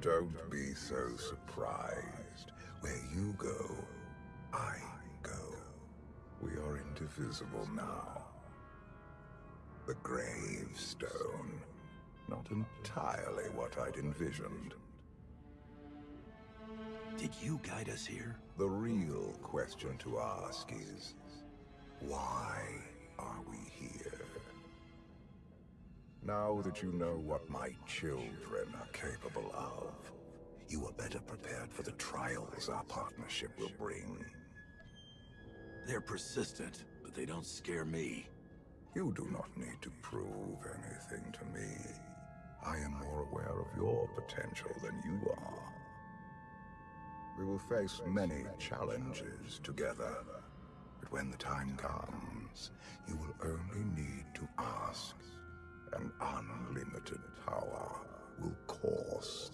Don't be so surprised. Where you go, I go. We are indivisible now. The gravestone. Not entirely what I'd envisioned. Did you guide us here? The real question to ask is, why are we here? Now that you know what my children are capable of, you are better prepared for the trials our partnership will bring. They're persistent, but they don't scare me. You do not need to prove anything to me. I am more aware of your potential than you are. We will face many challenges together, but when the time comes, you will only need to ask. An unlimited power will course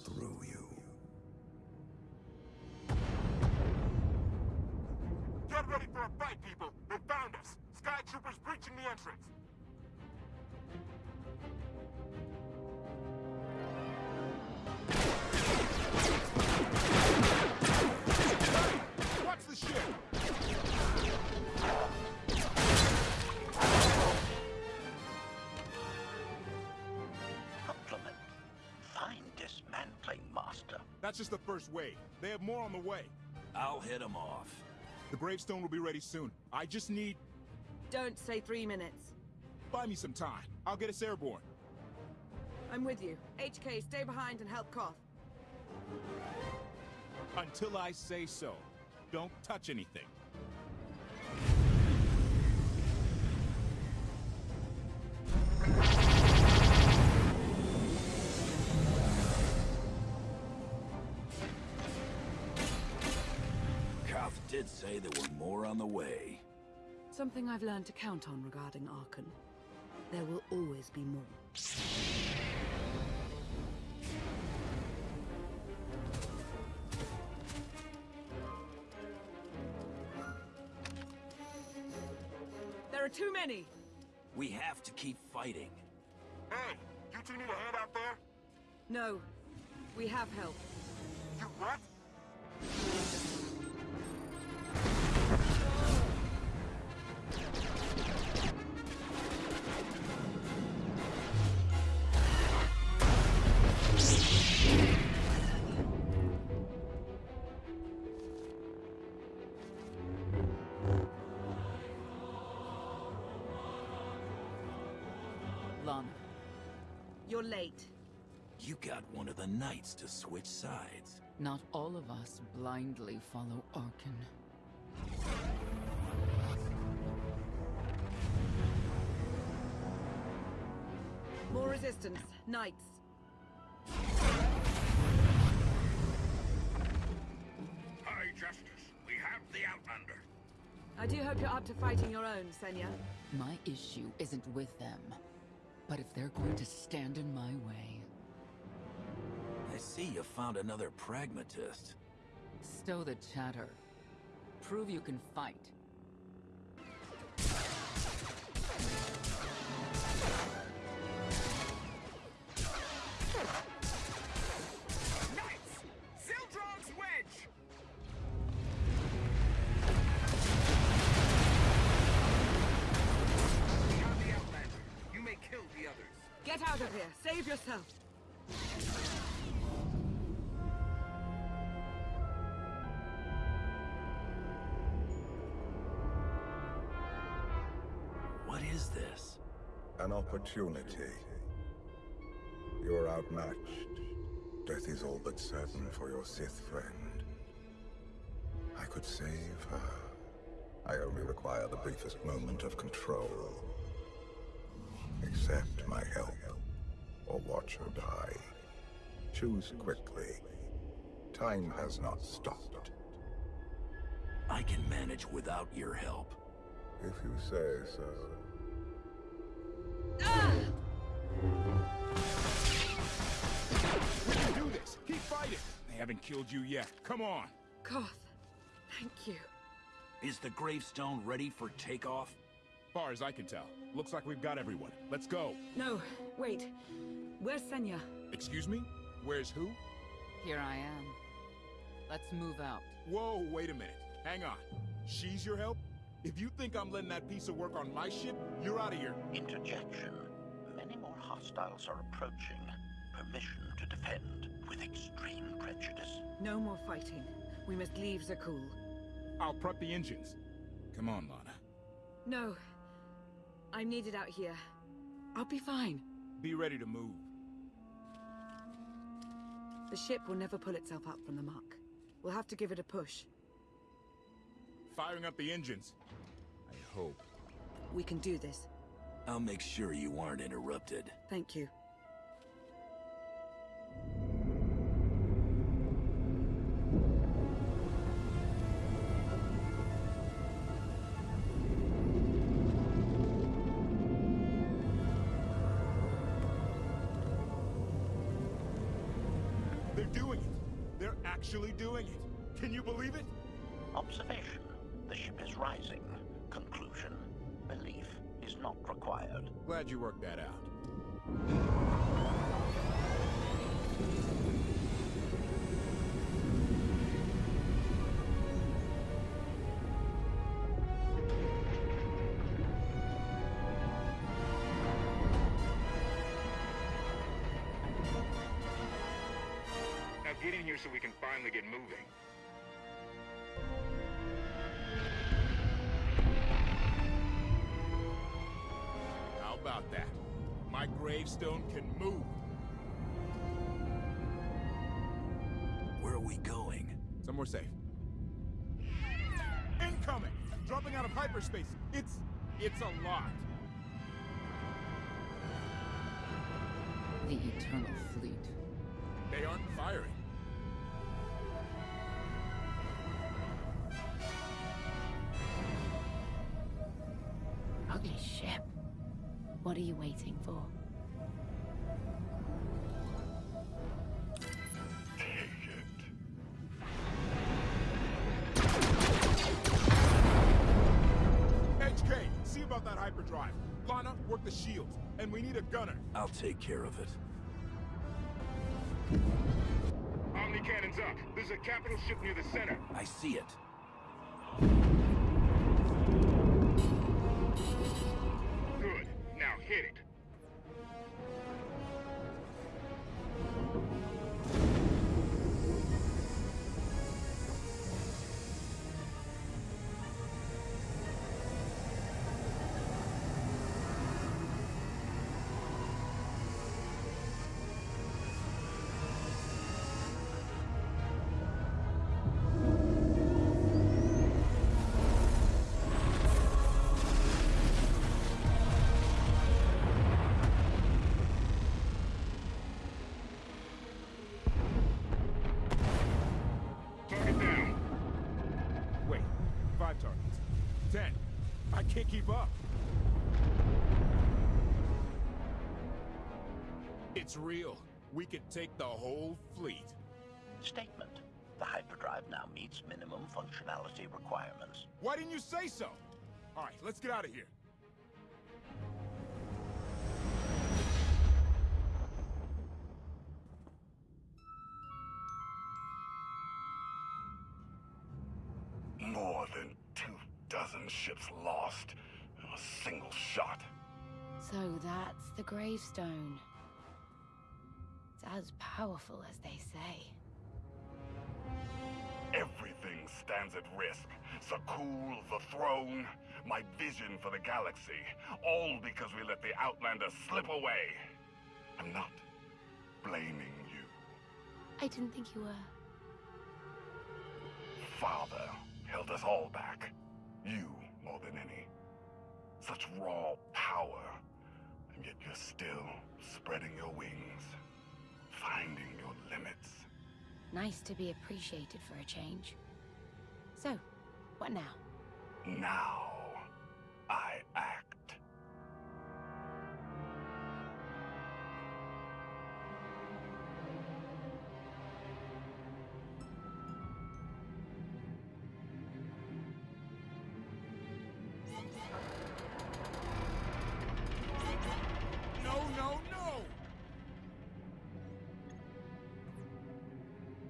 That's just the first wave. They have more on the way. I'll head them off. The gravestone will be ready soon. I just need... Don't say three minutes. Buy me some time. I'll get us airborne. I'm with you. HK, stay behind and help Koth. Until I say so. Don't touch anything. Did say there were more on the way. Something I've learned to count on regarding Arcann. There will always be more. There are too many! We have to keep fighting. Hey, you two need a hand out there? No, we have help. You what? Late. You got one of the knights to switch sides. Not all of us blindly follow Arcann. More resistance. Knights. High Justice, we have the Outlander. I do hope you're up to fighting your own, Senya. My issue isn't with them. But if they're going to stand in my way, I see you found another pragmatist. stow the chatter. Prove you can fight. Yourself. What is this? An opportunity. You are outmatched. Death is all but certain for your Sith friend. I could save her. I only require the briefest moment of control. Accept my help, or watch her die. Choose quickly. Time has not stopped. I can manage without your help. If you say so. We can do this! Keep fighting! They haven't killed you yet. Come on! Koth, thank you. Is the gravestone ready for takeoff? Far as I can tell. Looks like we've got everyone. Let's go. No, wait. Where's Senya? Excuse me? Where's who? Here I am. Let's move out. Whoa, wait a minute. Hang on. She's your help? If you think I'm letting that piece of work on my ship, you're out of here. Interjection. Many more hostiles are approaching. Permission to defend with extreme prejudice. No more fighting. We must leave Zakuul. I'll prep the engines. Come on, Lana. No. I'm needed out here. I'll be fine. Be ready to move. The ship will never pull itself up from the muck. We'll have to give it a push. Firing up the engines. I hope. We can do this. I'll make sure you aren't interrupted. Thank you. Actually doing it. Can you believe it? Observation. The ship is rising. Conclusion. Belief is not required. Glad you worked that out. Get in here so we can finally get moving. How about that? My gravestone can move. Where are we going? Somewhere safe. Incoming! Dropping out of hyperspace. It's... it's a lot. The Eternal Fleet. They aren't firing. You waiting for? HK, see about that hyperdrive. Lana, work the shields. And we need a gunner. I'll take care of it. Omni cannons up. There's a capital ship near the center. I see it. Hit it. Five targets. Ten. I can't keep up. It's real. We could take the whole fleet. Statement. The hyperdrive now meets minimum functionality requirements. Why didn't you say so? All right, let's get out of here. More than two dozen ships lost in a single shot. So that's the gravestone. It's as powerful as they say. Everything stands at risk. Zakuul, the throne, my vision for the galaxy. All because we let the Outlander slip away. I'm not blaming you. I didn't think you were. Father held us all back. You more than any. Such raw power. And yet you're still spreading your wings. Finding your limits. Nice to be appreciated for a change. So, what now? Now,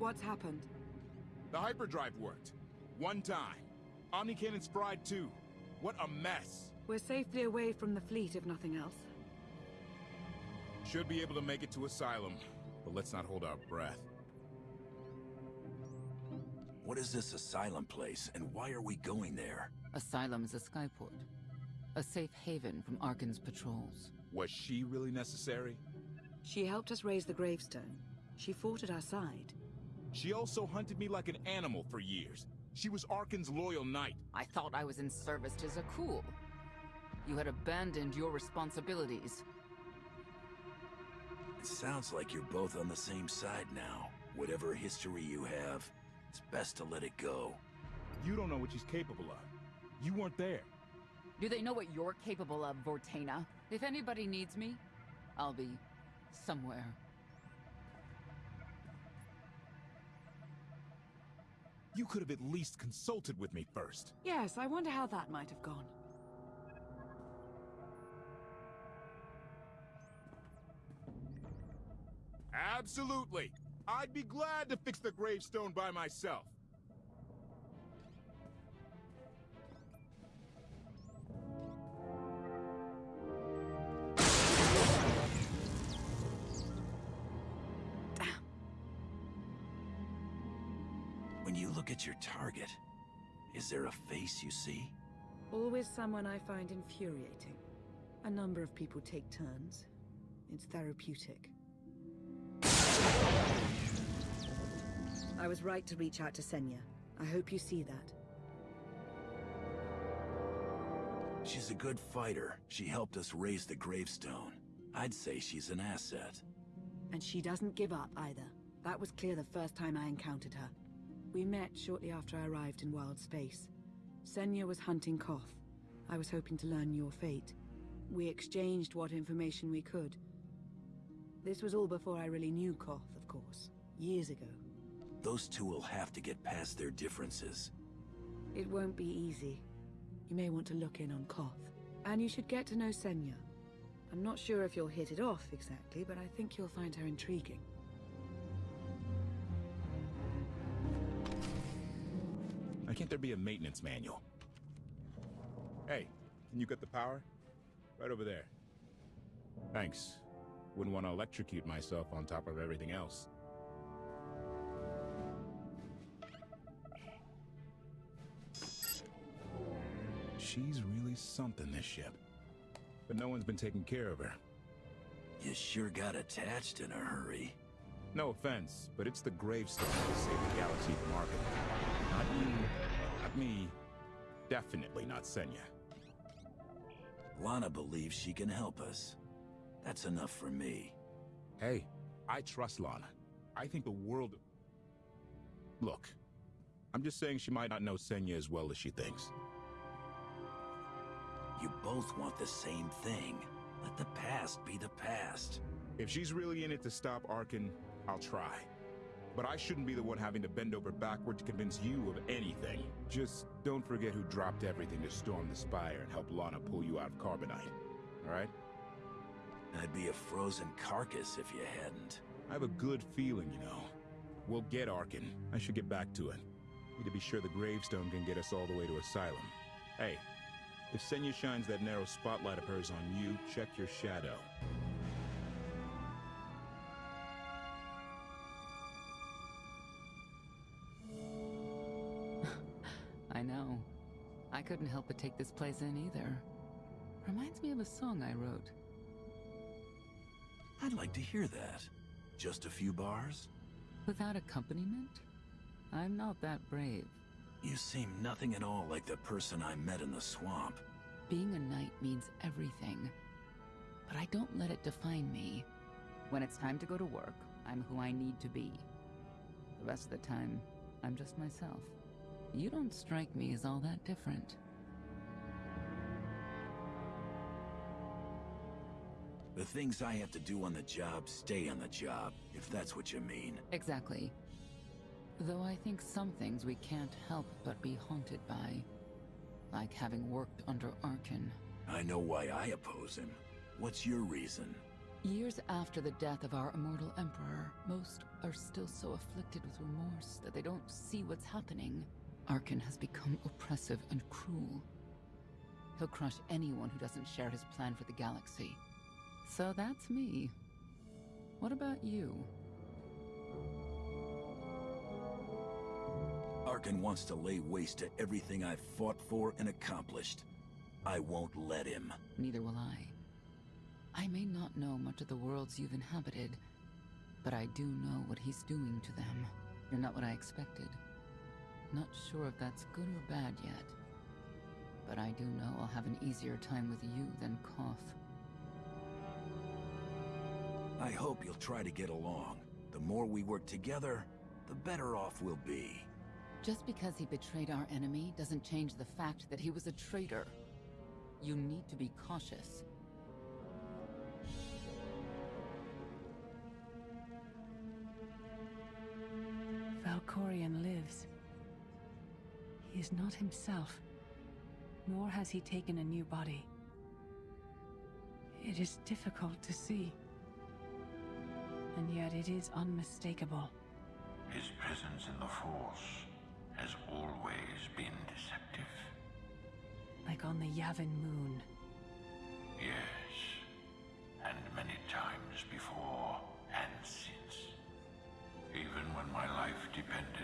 What's happened? The hyperdrive worked. One time. Omni Cannon's fried too. What a mess. We're safely away from the fleet, if nothing else. Should be able to make it to Asylum, but let's not hold our breath. What is this asylum place, and why are we going there? Asylum is a skyport. A safe haven from Arcann's patrols. Was she really necessary? She helped us raise the gravestone. She fought at our side. She also hunted me like an animal for years. She was Arcann's loyal knight. I thought I was in service to Zakuul. You had abandoned your responsibilities. It sounds like you're both on the same side now. Whatever history you have, it's best to let it go. You don't know what she's capable of. You weren't there. Do they know what you're capable of, Vortena? If anybody needs me, I'll be somewhere. You could have at least consulted with me first. Yes, I wonder how that might have gone. Absolutely. I'd be glad to fix the gravestone by myself. Look at your target, is there a face you see? Always someone I find infuriating. A number of people take turns. It's therapeutic. I was right to reach out to Senya. I hope you see that. She's a good fighter. She helped us raise the gravestone. I'd say she's an asset. And she doesn't give up either. That was clear the first time I encountered her. We met shortly after I arrived in wild space. Senya was hunting Koth. I was hoping to learn your fate. We exchanged what information we could. This was all before I really knew Koth, of course. Years ago. Those two will have to get past their differences. It won't be easy. You may want to look in on Koth. And you should get to know Senya. I'm not sure if you'll hit it off exactly, but I think you'll find her intriguing. Why can't there be a maintenance manual? Hey, can you get the power? Right over there. Thanks. Wouldn't want to electrocute myself on top of everything else. She's really something, this ship. But no one's been taking care of her. You sure got attached in a hurry. No offense, but it's the gravestone that will save the galaxy from Arcann. Not you, not me, definitely not Senya. Lana believes she can help us. That's enough for me. Hey, I trust Lana. I think the world... Look, I'm just saying she might not know Senya as well as she thinks. You both want the same thing. Let the past be the past. If she's really in it to stop Arcann, I'll try. But I shouldn't be the one having to bend over backward to convince you of anything. Just don't forget who dropped everything to storm the Spire and help Lana pull you out of Carbonite. Alright? I'd be a frozen carcass if you hadn't. I have a good feeling, you know. We'll get Arcann. I should get back to it. Need to be sure the gravestone can get us all the way to Asylum. Hey, if Senya shines that narrow spotlight of hers on you, check your shadow. I couldn't help but take this place in either. Reminds me of a song I wrote. I'd like to hear that. Just a few bars? Without accompaniment? I'm not that brave. You seem nothing at all like the person I met in the swamp. Being a knight means everything. But I don't let it define me. When it's time to go to work, I'm who I need to be. The rest of the time, I'm just myself. You don't strike me as all that different. The things I have to do on the job stay on the job, if that's what you mean. Exactly. Though I think some things we can't help but be haunted by. Like having worked under Arcann. I know why I oppose him. What's your reason? Years after the death of our immortal emperor, most are still so afflicted with remorse that they don't see what's happening. Arcann has become oppressive and cruel. He'll crush anyone who doesn't share his plan for the galaxy. So that's me. What about you? Arcann wants to lay waste to everything I've fought for and accomplished. I won't let him. Neither will I. I may not know much of the worlds you've inhabited, but I do know what he's doing to them. You're not what I expected. Not sure if that's good or bad yet. But I do know I'll have an easier time with you than Koth. I hope you'll try to get along. The more we work together, the better off we'll be. Just because he betrayed our enemy doesn't change the fact that he was a traitor. You need to be cautious. Valkorion lives. He is not himself, nor has he taken a new body. It is difficult to see, and yet it is unmistakable. His presence in the Force has always been deceptive. Like on the Yavin moon. Yes, and many times before and since. Even when my life depended